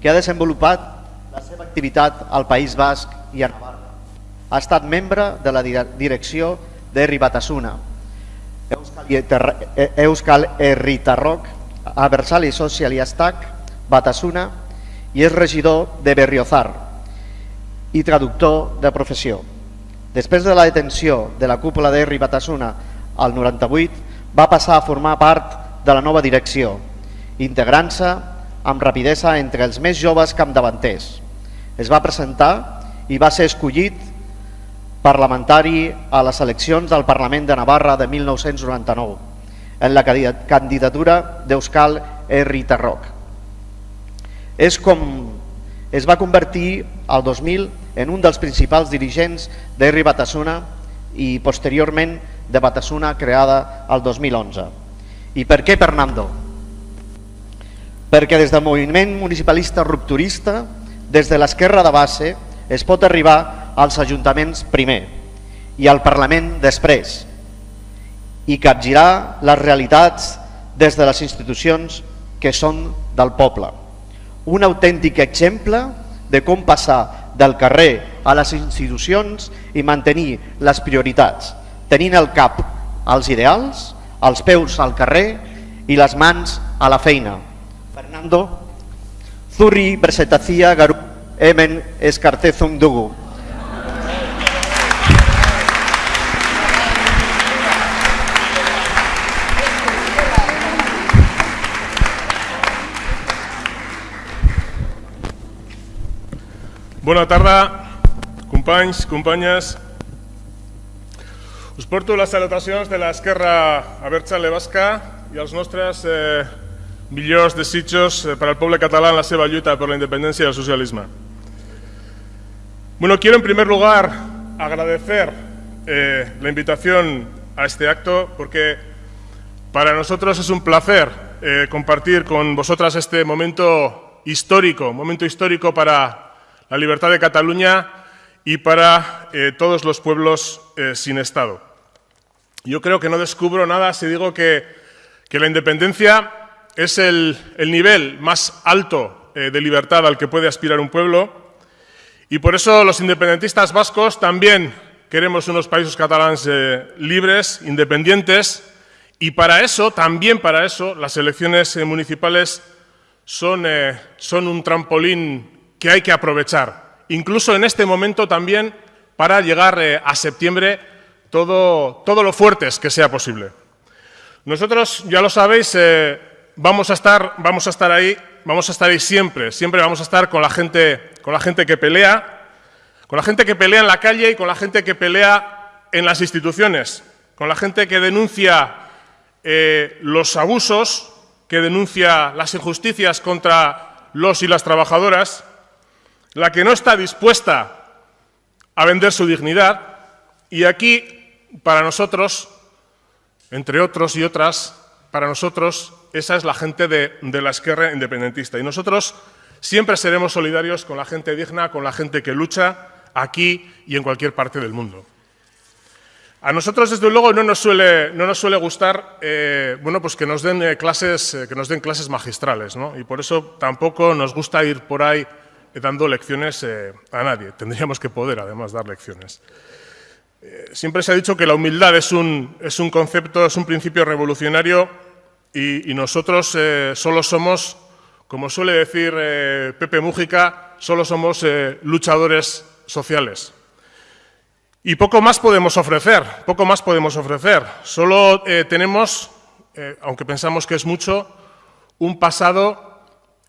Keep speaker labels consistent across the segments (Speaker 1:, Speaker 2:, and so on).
Speaker 1: que ha desenvolupat la seva activitat al País Basc i a Navarra. Ha estat membre de la direcció d'Herri Batasuna, Euskal Herritarrok, Abertzale Sozialistak, Batasuna i és regidor de Berriozar i traductor de professió. Després de la detenció de la cúpula d'Herri Batasuna al 98, va passar a formar part de la nova direcció, integrant-se amb rapidesa entre els més joves capdavanters. Es va presentar i va ser escollit parlamentari a les eleccions del Parlament de Navarra de 1999 en la candidatura d'Euskal Herri Tarroc. És com es va convertir al 2000 en un dels principals dirigents d'Herri Batasuna i posteriorment de Batasuna creada al 2011. I per què Fernando? Perquè des del moviment municipalista rupturista, des de l'esquerra de base, es pot arribar als ajuntaments primer i al Parlament després i capgirar les realitats des de les institucions que són del poble. Un autèntic exemple de com passar del carrer a les institucions i mantenir les prioritats, tenint al cap els ideals, els peus al carrer i les mans a la feina. Fernando Zurri Bersetacía Garu Emen Escartezum Dugu.
Speaker 2: Bona tarda, companys, companyes. Us porto les salutacions de l'esquerra Abertzale Basca i els nostres eh, millors desitjos eh, per al poble català en la seva lluita per la independència i el socialisme. Bueno, quiero en primer lugar agradecer eh, la invitación a este acto porque para nosotros es un placer eh, compartir con vosotras este momento histórico, momento histórico para la libertad de Cataluña y para todos los pueblos sin Estado. Yo creo que no descubro nada si digo que, la independencia es el, nivel más alto eh, de libertad al que puede aspirar un pueblo. Y por eso los independentistas vascos también queremos unos países catalanes libres, independientes. Y para eso, también para eso, las elecciones municipales son, son un trampolín que hay que aprovechar, incluso en este momento también para llegar eh, a septiembre todo, todo lo fuertes que sea posible. Nosotros, ya lo sabéis, eh, vamos, a estar, vamos a estar ahí, vamos a estar ahí siempre, siempre vamos a estar con la gente, con la gente que pelea, con la gente que pelea en la calle y con la gente que pelea en las instituciones, con la gente que denuncia eh, los abusos, que denuncia las injusticias contra los y las trabajadoras, la que no está dispuesta a vender su dignidad y aquí, para nosotros, entre otros y otras, para nosotros esa es la gente de, la izquierda independentista y nosotros siempre seremos solidarios con la gente digna, con la gente que lucha aquí y en cualquier parte del mundo. A nosotros, desde luego, no nos suele, no nos suele gustar eh, bueno, pues que, nos den, eh, clases, eh, que nos den clases magistrales, ¿no? y por eso tampoco nos gusta ir por ahí dando lecciones a nadie. Tendríamos que poder, además, dar lecciones. Siempre se ha dicho que la humildad es un, es un concepto, es un principio revolucionario y, nosotros eh, solo somos, como suele decir Pepe Mújica, solo somos luchadores sociales. Y poco más podemos ofrecer, poco más podemos ofrecer. Solo tenemos, aunque pensamos que es mucho, un pasado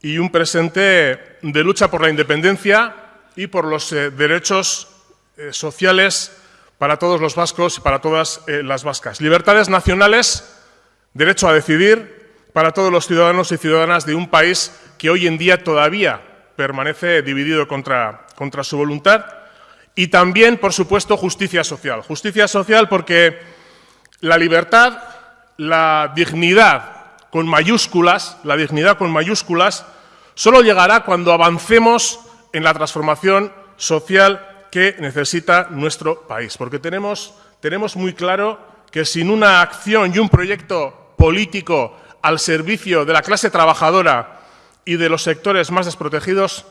Speaker 2: y un presente de lucha por la independencia y por los eh, derechos eh, sociales para todos los vascos y para todas eh, las vascas. Libertades nacionales, derecho a decidir para todos los ciudadanos y ciudadanas de un país que hoy en día todavía permanece dividido contra, contra su voluntad y también, por supuesto, justicia social. Justicia social porque la libertad, la dignidad con mayúsculas, la dignidad con mayúsculas, solo llegará cuando avancemos en la transformación social que necesita nuestro país. Porque tenemos, tenemos muy claro que sin una acción y un proyecto político al servicio de la clase trabajadora y de los sectores más desprotegidos,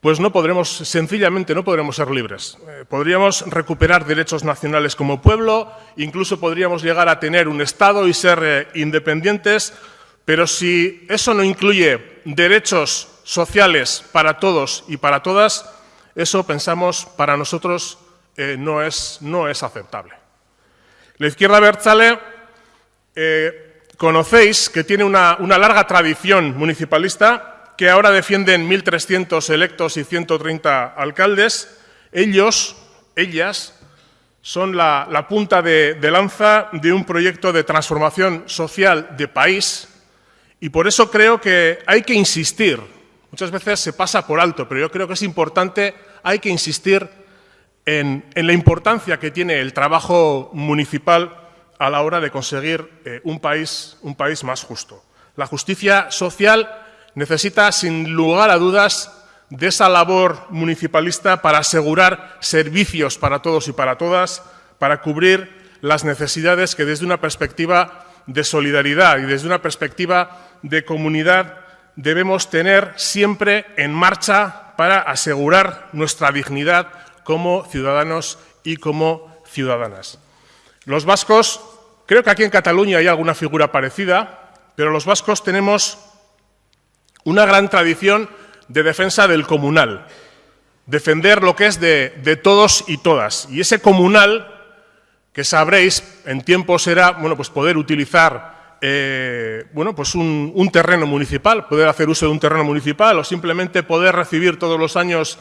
Speaker 2: pues no podremos, sencillamente no podremos ser libres. Eh, podríamos recuperar derechos nacionales como pueblo, incluso podríamos llegar a tener un Estado y ser eh, independientes, pero si eso no incluye derechos sociales para todos y para todas, eso pensamos para nosotros eh, no, es, no, es, aceptable. La izquierda Berzale conocéis que tiene una, larga tradición municipalista que ahora defienden 1.300 electos y 130 alcaldes, ellos, ellas, son la, punta de, lanza de un proyecto de transformación social de país y por eso creo que hay que insistir. Muchas veces se pasa por alto, pero yo creo que es importante, hay que insistir en, la importancia que tiene el trabajo municipal a la hora de conseguir eh, un, país, un país más justo. La justicia social necesita, sin lugar a dudas, de esa labor municipalista para asegurar servicios para todos y para todas, para cubrir las necesidades que desde una perspectiva de solidaridad y desde una perspectiva de comunidad debemos tener siempre en marcha para asegurar nuestra dignidad como ciudadanos y como ciudadanas. Los vascos, creo que aquí en Cataluña hay alguna figura parecida, pero los vascos tenemos una gran tradición de defensa del comunal, defender lo que es de, todos y todas. Y ese comunal, que sabréis, en tiempo será bueno, pues poder utilizar eh, bueno, pues un, terreno municipal, poder hacer uso de un terreno municipal o simplemente poder recibir todos los años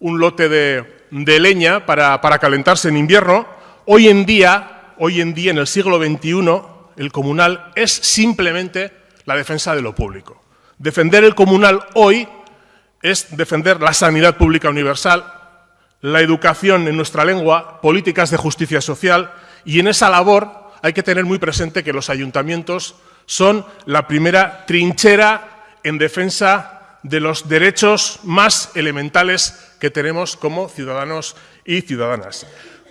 Speaker 2: un lote de, leña para, para, calentarse en invierno. Hoy en día, hoy en día, en el siglo XXI, el comunal es simplemente la defensa de lo público. Defender el comunal hoy es defender la sanidad pública universal, la educación en nuestra lengua, políticas de justicia social y en esa labor hay que tener muy presente que los ayuntamientos son la primera trinchera en defensa de los derechos más elementales que tenemos como ciudadanos y ciudadanas.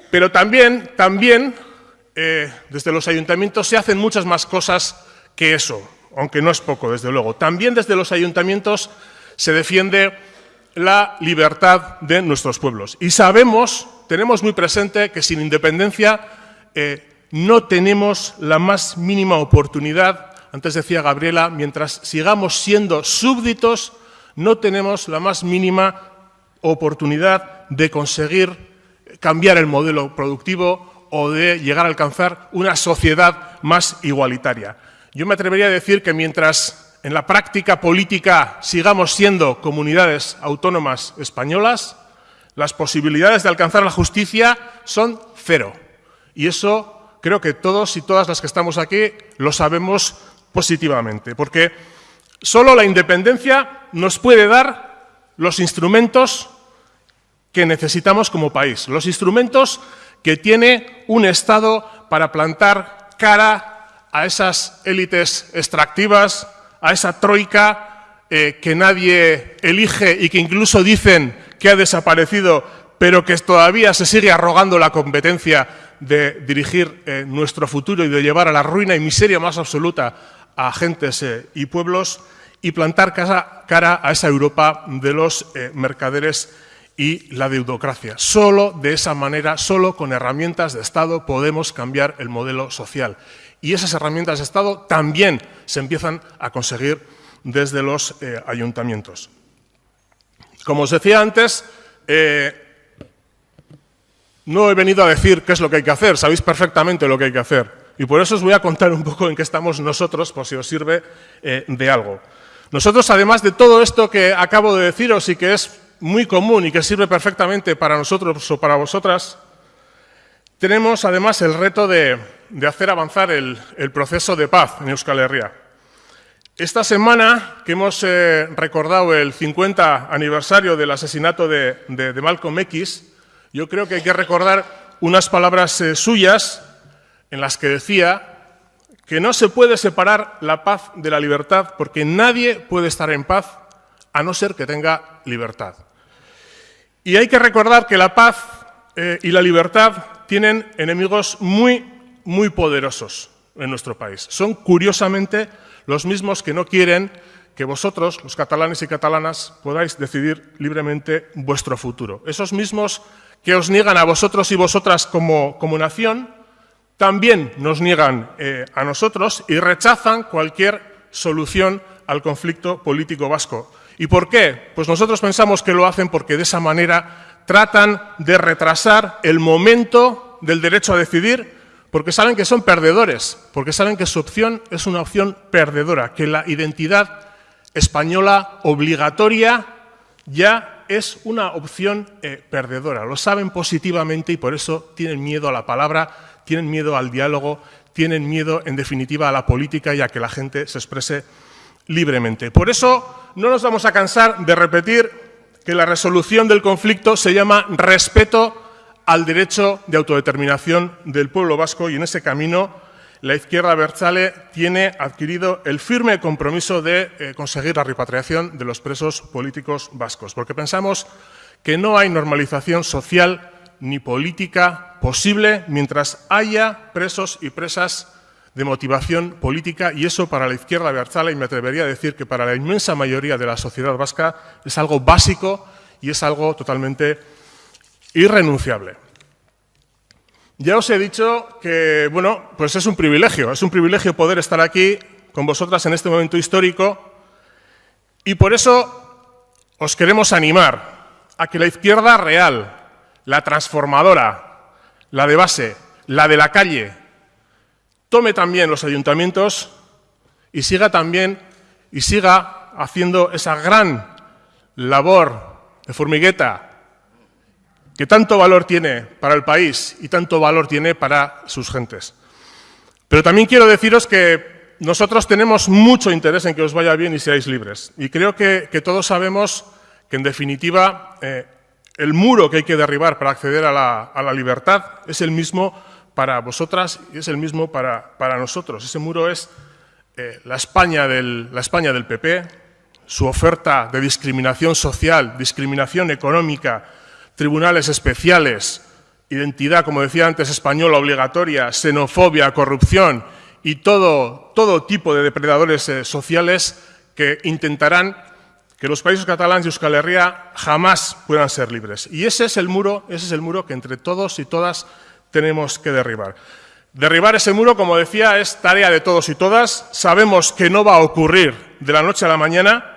Speaker 2: Pero también, también eh, desde los ayuntamientos se hacen muchas más cosas que eso aunque no es poco, desde luego. También desde los ayuntamientos se defiende la libertad de nuestros pueblos. Y sabemos, tenemos muy presente que sin independencia eh, no tenemos la más mínima oportunidad, antes decía Gabriela, mientras sigamos siendo súbditos, no tenemos la más mínima oportunidad de conseguir cambiar el modelo productivo o de llegar a alcanzar una sociedad más igualitaria. Yo me atrevería a decir que mientras en la práctica política sigamos siendo comunidades autónomas españolas, las posibilidades de alcanzar la justicia son cero. Y eso creo que todos y todas las que estamos aquí lo sabemos positivamente, porque solo la independencia nos puede dar los instrumentos que necesitamos como país, los instrumentos que tiene un Estado para plantar cara a esas élites extractivas, a esa troika eh, que nadie elige y que incluso dicen que ha desaparecido, pero que todavía se sigue arrogando la competencia de dirigir eh, nuestro futuro y de llevar a la ruina y miseria más absoluta a gentes eh, y pueblos y plantar cara, a esa Europa de los mercaderes y la deudocracia. Solo de esa manera, solo con herramientas de Estado podemos cambiar el modelo social y esas herramientas de Estado también se empiezan a conseguir desde los eh, ayuntamientos. Como os decía antes, eh, no he venido a decir qué es lo que hay que hacer, sabéis perfectamente lo que hay que hacer. Y por eso os voy a contar un poco en qué estamos nosotros, por si os sirve eh, de algo. Nosotros, además de todo esto que acabo de deciros y que es muy común y que sirve perfectamente para nosotros o para vosotras, tenemos además el reto de, hacer avanzar el, proceso de paz en Euskal Herria. Esta semana que hemos eh, recordado el 50 aniversario del asesinato de, Malcolm X, yo creo que hay que recordar unas palabras eh, suyas en las que decía que no se puede separar la paz de la libertad porque nadie puede estar en paz a no ser que tenga libertad. Y hay que recordar que la paz eh, y la libertad tienen enemigos muy, muy poderosos en nuestro país. Son, curiosamente, los mismos que no quieren que vosotros, los catalanes y catalanas, podáis decidir libremente vuestro futuro. Esos mismos que os niegan a vosotros y vosotras como, como nación, también nos niegan eh, a nosotros y rechazan cualquier solución al conflicto político vasco. ¿Y por qué? Pues nosotros pensamos que lo hacen porque de esa manera tratan de retrasar el momento del derecho a decidir porque saben que son perdedores, porque saben que su opción es una opción perdedora, que la identidad española obligatoria ya es una opción eh, perdedora. Lo saben positivamente y por eso tienen miedo a la palabra, tienen miedo al diálogo, tienen miedo, en definitiva, a la política y a que la gente se exprese libremente. Por eso no nos vamos a cansar de repetir que la resolución del conflicto se llama respeto al derecho de autodeterminación del pueblo vasco y en ese camino la izquierda Berzale tiene adquirido el firme compromiso de eh, conseguir la repatriación de los presos políticos vascos, porque pensamos que no hay normalización social ni política posible mientras haya presos y presas de motivación política y eso para la izquierda Berzale, y me atrevería a decir que para la inmensa mayoría de la sociedad vasca, es algo básico y es algo totalmente irrenunciable. Ya os he dicho que, bueno, pues es un privilegio, es un privilegio poder estar aquí con vosotras en este momento histórico y por eso os queremos animar a que la izquierda real, la transformadora, la de base, la de la calle, tome también los ayuntamientos y siga también y siga haciendo esa gran labor de formigueta que tanto valor tiene para el país y tanto valor tiene para sus gentes. Pero también quiero deciros que nosotros tenemos mucho interés en que os vaya bien y seáis libres. Y creo que, todos sabemos que, en definitiva, eh, el muro que hay que derribar para acceder a la, libertad es el mismo para vosotras y es el mismo para, nosotros. Ese muro es eh, la, España del, la España del PP, su oferta de discriminación social, discriminación económica, tribunales especiales, identidad, como decía antes, española obligatoria, xenofobia, corrupción y todo, todo tipo de depredadores eh, sociales que intentarán que los países catalanes y Euskal Herria jamás puedan ser libres. Y ese es el muro, ese es el muro que entre todos y todas tenemos que derribar. Derribar ese muro, como decía, es tarea de todos y todas. Sabemos que no va a ocurrir de la noche a la mañana,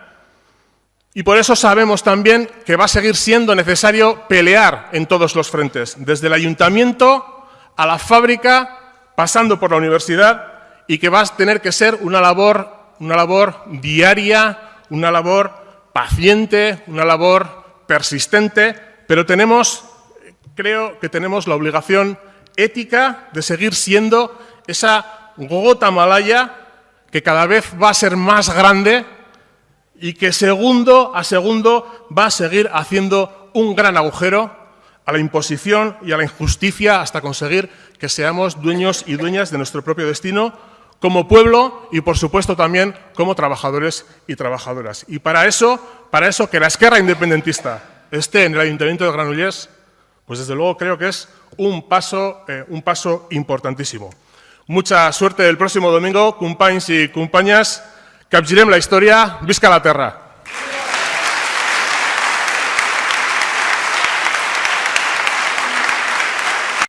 Speaker 2: y por eso sabemos también que va a seguir siendo necesario pelear en todos los frentes, desde el ayuntamiento a la fábrica, pasando por la universidad, y que va a tener que ser una labor, una labor diaria, una labor paciente, una labor persistente, pero tenemos, creo que tenemos la obligación ética de seguir siendo esa gota malaya que cada vez va a ser más grande y que segundo a segundo va a seguir haciendo un gran agujero a la imposición y a la injusticia hasta conseguir que seamos dueños y dueñas de nuestro propio destino como pueblo y, por supuesto, también como trabajadores y trabajadoras. Y para eso, para eso que la esquerra independentista esté en el Ayuntamiento de Granollers, pues desde luego creo que es un paso, eh, un paso importantísimo. Mucha suerte el próximo domingo, compañeros y compañeras. Capgirem la història, visca la terra!